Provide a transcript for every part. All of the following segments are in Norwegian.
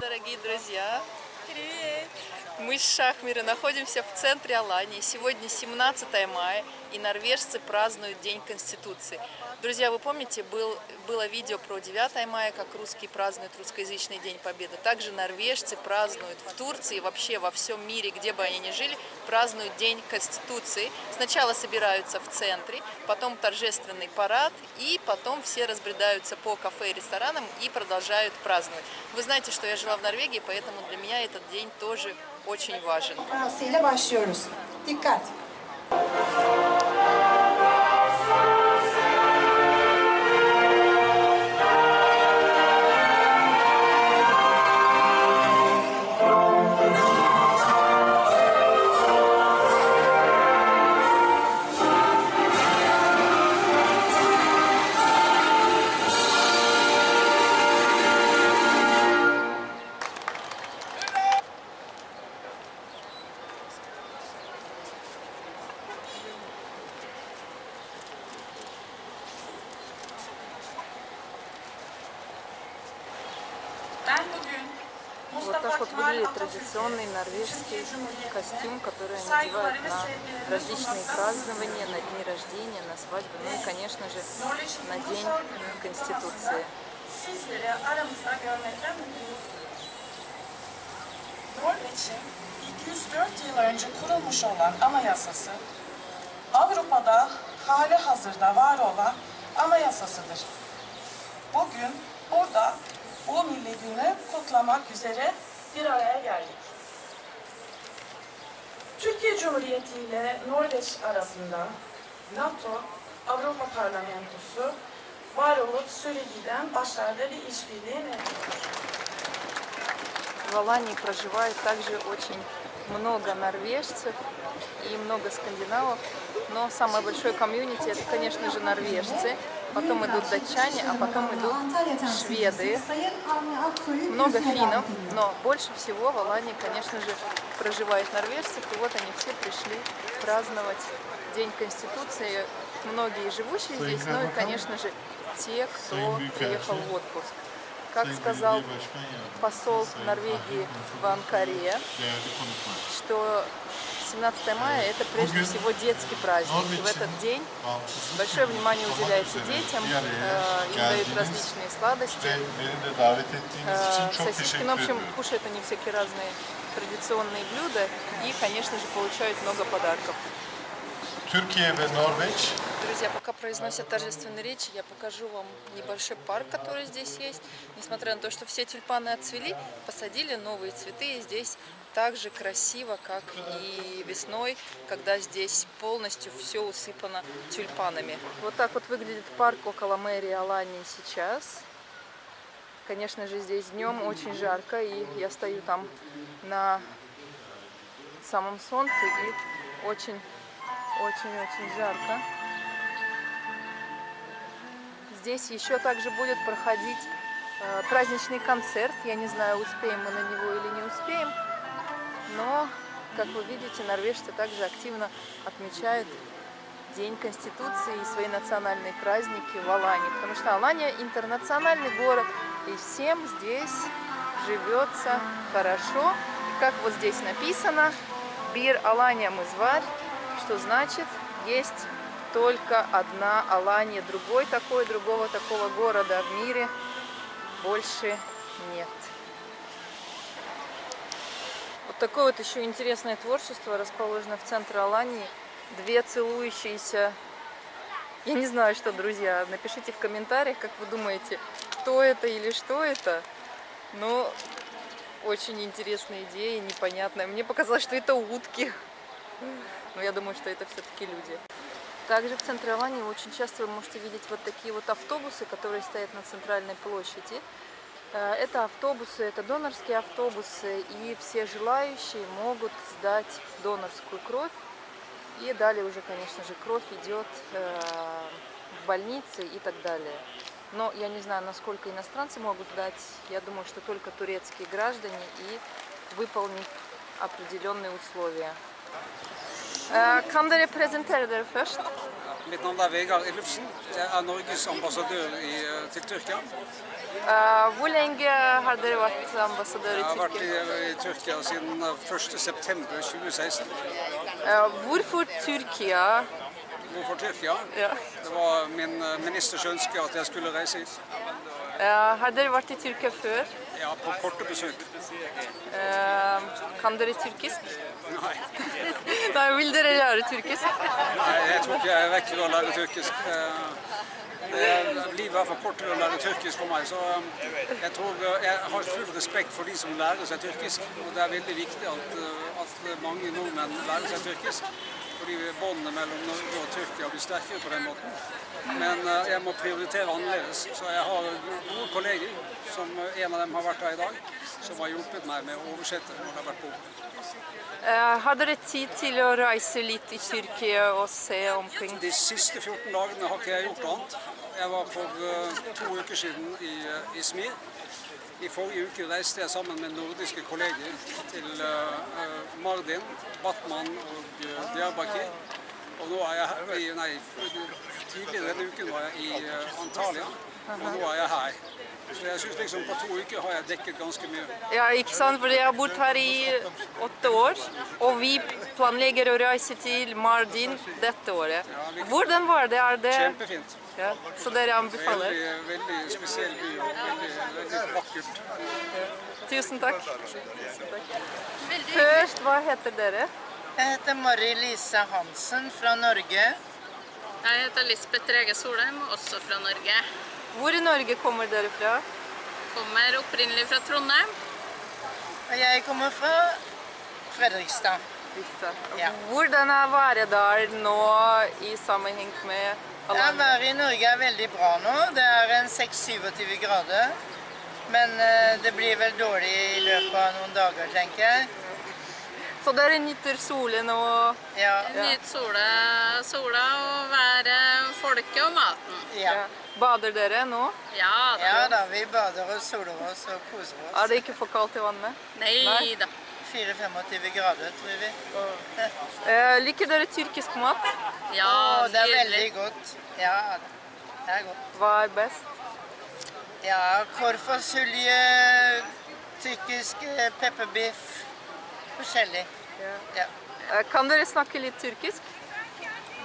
дорогие друзья! Привет! Мы с Шахмира находимся в центре Алании. Сегодня 17 мая, и норвежцы празднуют День Конституции. Друзья, вы помните, был, было видео про 9 мая, как русские празднуют русскоязычный День Победы. Также норвежцы празднуют в Турции вообще во всем мире, где бы они ни жили, празднуют День Конституции. Сначала собираются в центре, потом торжественный парад, и потом все разбредаются по кафе и ресторанам и продолжают праздновать. Вы знаете, что я жила в Норвегии, поэтому для меня этот день тоже очень важен. Dikkat. Вот так вот выглядит традиционный норвежский костюм, который saygıları надевают на различные празднования, на дни рождения, на свадьбы, ну и, конечно же, на День Конституции. mutluyum. Norveç'in 204 yıl önce kurulmuş olan anayasası, Avrupa'da hali hazırda var olan anayasasıdır. Bugün burada bu milli günü kutlamak üzere bir araya geldik. Türkiye Cumhuriyeti ile Norveç arasında NATO, Avrupa Parlamentosu var olup süregiden başlarda bir işbirliği mevcuttur. В Алании проживает также очень много норвежцев и много скандинавов, но самое большое комьюнити это, конечно же, норвежцы, Потом идут датчане, а потом идут шведы, много финнов, но больше всего в Алании, конечно же, проживает норвежцев, и вот они все пришли праздновать День Конституции, многие живущие здесь, ну и, конечно же, те, кто приехал в отпуск. Как сказал посол Норвегии в Анкаре, что 17 мая это прежде всего детский праздник. И в этот день большое внимание уделяется детям, э, им дают различные сладости, э, сосиски, ну, в общем, кушают они всякие разные традиционные блюда и, конечно же, получают много подарков. Türkiye ve Norveç Друзья, пока произносят торжественные речи, я покажу вам небольшой парк, который здесь есть. Несмотря на то, что все тюльпаны отцвели, посадили новые цветы, и здесь так же красиво, как и весной, когда здесь полностью все усыпано тюльпанами. Вот так вот выглядит парк около мэрии Алании сейчас. Конечно же, здесь днем очень жарко, и я стою там на самом солнце, и очень, очень-очень жарко. Здесь еще также будет проходить э, праздничный концерт. Я не знаю, успеем мы на него или не успеем. Но, как вы видите, норвежцы также активно отмечают День Конституции и свои национальные праздники в Алании. Потому что Алания интернациональный город, и всем здесь живется хорошо. И как вот здесь написано, Бир Алания Мызварь, что значит есть только одна Алания, другой такой, другого такого города в мире больше нет. Такое вот еще интересное творчество расположено в центре Алании. Две целующиеся, я не знаю, что, друзья, напишите в комментариях, как вы думаете, кто это или что это. Но очень интересная идея, непонятная. Мне показалось, что это утки. Но я думаю, что это все-таки люди. Также в центре Алании очень часто вы можете видеть вот такие вот автобусы, которые стоят на центральной площади. Э, Это автобусы, это донорские автобусы, и все желающие могут сдать донорскую кровь. И далее уже, конечно же, кровь идет э, в больницы и так далее. Но я не знаю, насколько иностранцы могут сдать. Я думаю, что только турецкие граждане и выполнив определенные условия. Kan dere presentere dere først? Mitt navn er Vegard Ellefsen. Jeg er Norges ambassadør i, eh, til Tyrkia. Uh, hvor lenge har dere vært ambassadør i Tyrkia? Jeg har vært i, i Tyrkia siden eh, 1.9.2016. Uh, hvorfor Tyrkia? Hvorfor Tyrkia? Ja. Det var min eh, ministers ønske at jeg skulle reise hit. Uh, har dere vært i Tyrkia før? Ja, på korte besøk. Eh, kan dere tyrkisk? Nei, Nei, vil dere lære tyrkisk? Nei jeg tror ikke jeg rekker å lære tyrkisk. Eh, Det livet er for kort til å lære tyrkisk for meg, så eh, jeg tror eh, jeg har full respekt for de som lærer seg tyrkisk. Og det er veldig viktig at, eh, at mange nordmenn lærer seg tyrkisk. Fordi båndene mellom Norge og Tyrkia blir sterkere på den måten. Men eh, jeg må prioritere annerledes. Så jeg har gode kolleger, som eh, en av dem har vært her i dag, som har hjulpet meg med å oversette når det har vært behov. Eh, har dere tid til å reise litt i Tyrkia og se omkring? De siste 14 dagene har ikke jeg gjort annet. Jeg var for eh, to uker siden i Izmir. I forrige uke reiste jeg sammen med nordiske kolleger til eh, eh, Mardin, Batman og uh, Diyarbakir. Og nå er jeg i, nei, tidligere denne uken var jeg i eh, Antalya, og nå er jeg her. Så jeg synes liksom på to uker har jeg dekket ganske mye. Ja, ikke sant? Fordi jeg har bodd her i åtte år, og vi planlegger å reise til Mardin dette året. Hvordan var det? Er det Kjempefint. ja, så dere anbefaler? Veldig, veldig spesiell by og veldig, veldig vakkert. Tusen takk. Først, hva heter dere? Jeg heter Mari Lise Hansen fra Norge. Jeg heter Lisbeth Rege Solheim, også fra Norge. Hvor i Norge kommer dere fra? Kommer opprinnelig fra Trondheim. Og jeg kommer fra Fredrikstad. Riktig. Ja. Hvordan er været der nå i sammenheng med Ja, været i Norge er veldig bra nå. Det er en 6-27 grader. Men eh, det blir vel dårlig i løpet av noen dager, tenker jeg. Så dere nyter solen og Ja. Nyt sola, sola og været, folket og maten. Ja. ja. Bader dere nå? Ja da. ja da, vi bader og soler oss og koser oss. Er det ikke for kaldt i vannet? Nei da. 4-25 grader, tror vi. Eh, liker dere tyrkisk mat? Ja, oh, det er veldig godt. Ja. Det er godt. Hva er best? Ja, korfasulje, tyrkisk eh, pepperbiff. Forskjellig. Ja. Eh, kan dere snakke litt tyrkisk?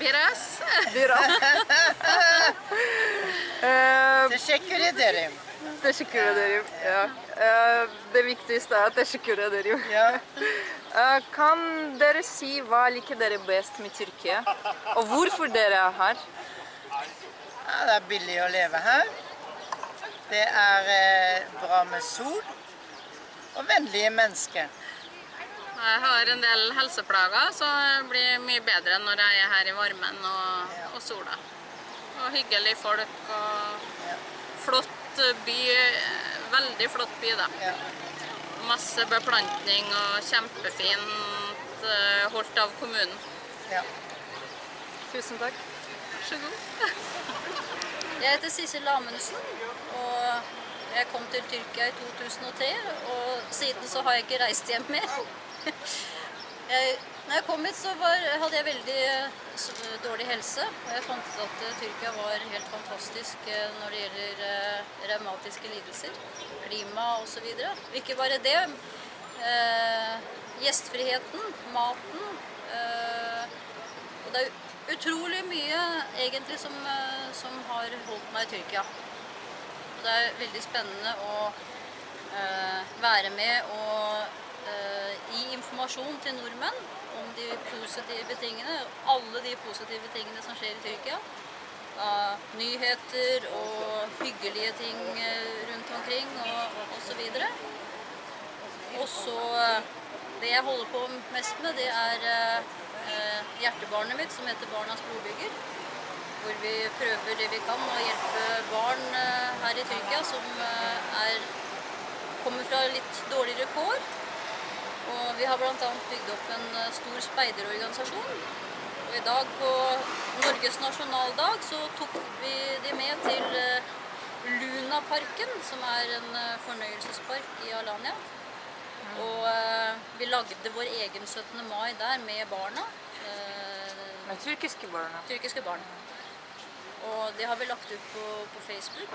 Biraz. Biraz. Eh, Teşekkür ederim. Teşekkür ederim. Ja. Eh, det viktigste er teşekkür ederim. Ja. Eh, kan dere si hva liker dere best med Tyrkia? Og hvorfor dere er her? ja, det er billig å leve her. Det er eh, bra med sol og vennlige mennesker. Jeg har en del helseplager, så det blir mye bedre når jeg er her i varmen og, og sola. Og hyggelig folk og flott by. Veldig flott by, da. Ja. Masse beplantning og kjempefint eh, holdt av kommunen. Ja. Tusen takk. Vær så god. Jeg heter Sissel Amundsen, og jeg kom til Tyrkia i 2003. Og siden så har jeg ikke reist hjem mer. Jeg, når jeg kom hit, så var, hadde jeg veldig eh, dårlig helse. Og jeg fant ut at eh, Tyrkia var helt fantastisk eh, når det gjelder eh, revmatiske lidelser, klima osv. Ikke bare det. Eh, gjestfriheten, maten. Eh, og det er utrolig mye egentlig som, som har holdt meg i Tyrkia. Og det er veldig spennende å være med og informasjon til nordmenn om de positive tingene. Alle de positive tingene som skjer i Tyrkia. Nyheter og hyggelige ting eh, rundt omkring og osv. Og så eh, Det jeg holder på mest med, det er eh, hjertebarnet mitt, som heter Barnas brobygger. Hvor vi prøver det vi kan å hjelpe barn her i Tyrkia som er, kommer fra litt dårligere kår. Og vi har bl.a. bygd opp en eh, stor speiderorganisasjon. Og i dag på Norges nasjonaldag så tok vi de med til eh, Lunaparken, som er en eh, fornøyelsespark i Alanya. Og eh, vi lagde vår egen 17. mai der med barna. eh, Med tyrkiske barna. tyrkiske barn. Og det har vi lagt ut på, på Facebook.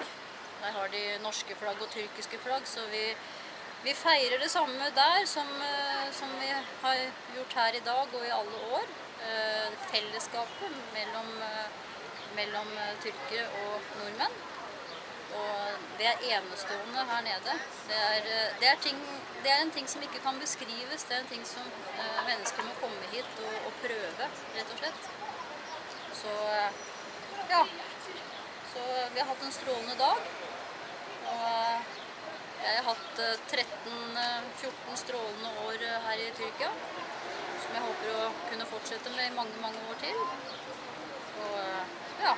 Der har de norske flagg og tyrkiske flagg, så vi, vi feirer det samme der som, eh, som vi har gjort her i dag og i alle år. Eh, Fellesskapet mellom, eh, mellom tyrkere og nordmenn. Og det er enestående her nede. Det er, det, er ting, det er en ting som ikke kan beskrives. Det er en ting som mennesker må komme hit og, og prøve, rett og slett. Så ja. Så vi har hatt en strålende dag. Og jeg har hatt eh, 13-14 strålende år eh, her i Tyrkia. Som jeg håper å kunne fortsette med i mange, mange år til. Og eh, ja.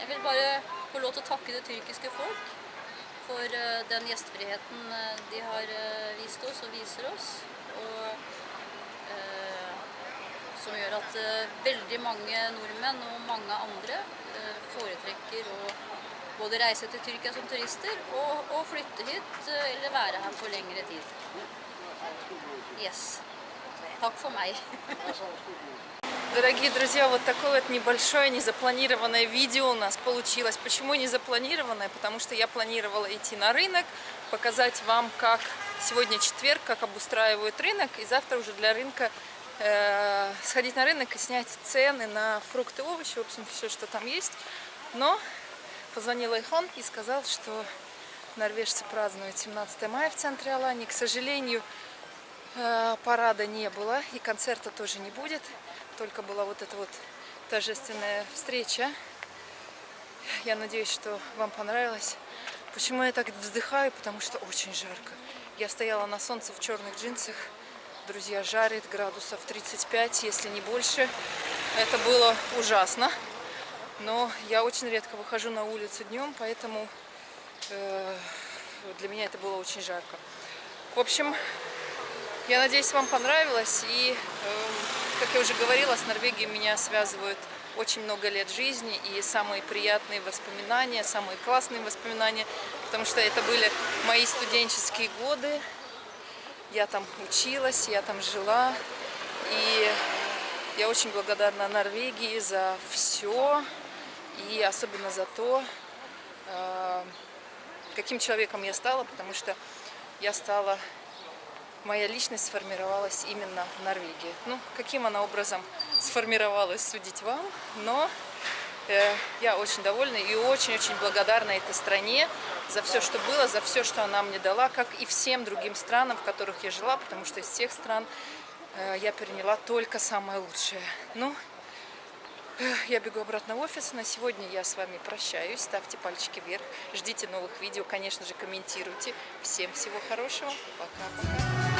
Jeg vil bare få lov til å takke det tyrkiske folk for eh, den gjestfriheten eh, de har eh, vist oss og viser oss. Og eh, som gjør at eh, veldig mange nordmenn og mange andre eh, foretrekker å både reise til Tyrkia som turister og, og flytte hit eh, eller være her for lengre tid. Yes. Takk for meg. Дорогие друзья, вот такое вот небольшое незапланированное видео у нас получилось. Почему незапланированное? Потому что я планировала идти на рынок, показать вам, как сегодня четверг, как обустраивают рынок, и завтра уже для рынка э, сходить на рынок и снять цены на фрукты, овощи, в общем, все, что там есть. Но позвонил Айхон и сказал, что норвежцы празднуют 17 мая в центре Алании. К сожалению, э, парада не было и концерта тоже не будет. Только была вот эта вот торжественная встреча. Я надеюсь, что вам понравилось. Почему я так вздыхаю? Потому что очень жарко. Я стояла на солнце в черных джинсах. Друзья, жарит градусов 35, если не больше. Это было ужасно. Но я очень редко выхожу на улицу днем, поэтому э, для меня это было очень жарко. В общем, я надеюсь, вам понравилось. И, э, как я уже говорила, с Норвегией меня связывают очень много лет жизни и самые приятные воспоминания, самые классные воспоминания, потому что это были мои студенческие годы. Я там училась, я там жила. И я очень благодарна Норвегии за все. И особенно за то, э, каким человеком я стала, потому что я стала моя личность сформировалась именно в Норвегии. Ну, каким она образом сформировалась, судить вам, но э, я очень довольна и очень-очень благодарна этой стране за все, что было, за все, что она мне дала, как и всем другим странам, в которых я жила, потому что из всех стран э, я переняла только самое лучшее. Ну, я бегу обратно в офис. На сегодня я с вами прощаюсь. Ставьте пальчики вверх. Ждите новых видео. Конечно же, комментируйте. Всем всего хорошего. Пока-пока.